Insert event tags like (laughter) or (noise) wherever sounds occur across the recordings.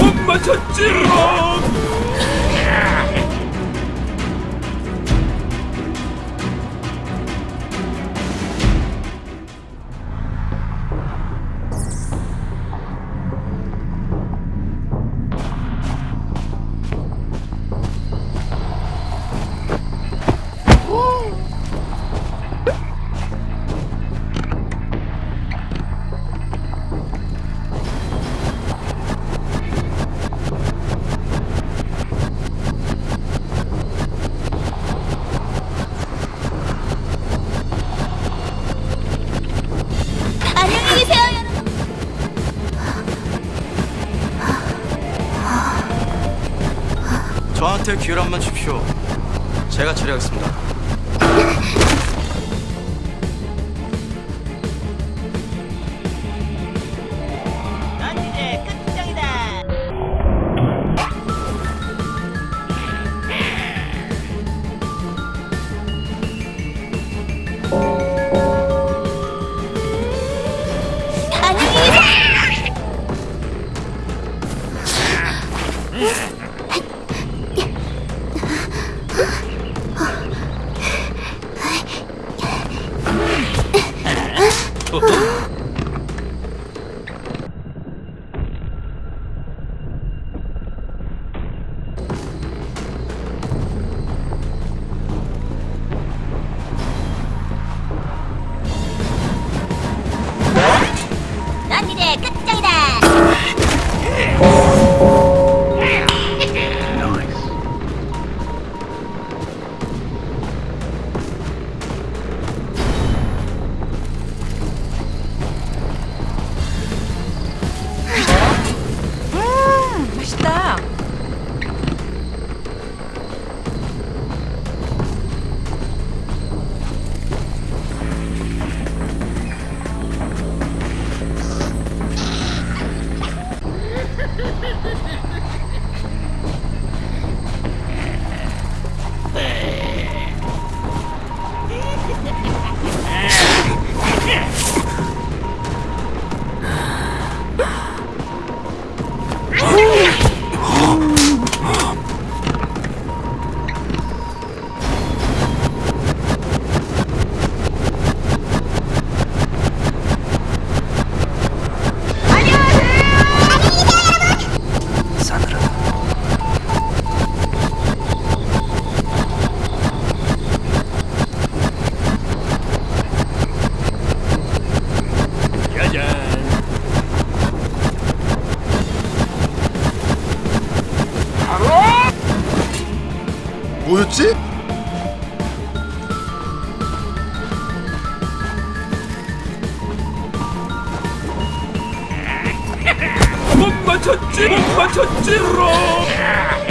못 맞췄지롱! 저한테 기회를 한번 주십시오. 제가 처리하겠습니다. 넌 이제 끝장이다. 안녕히 계세요. 넌 (laughs) 뭐였지? 못 맞췄지! 못 맞췄지롱!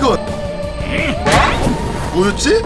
이거? 뭐였지?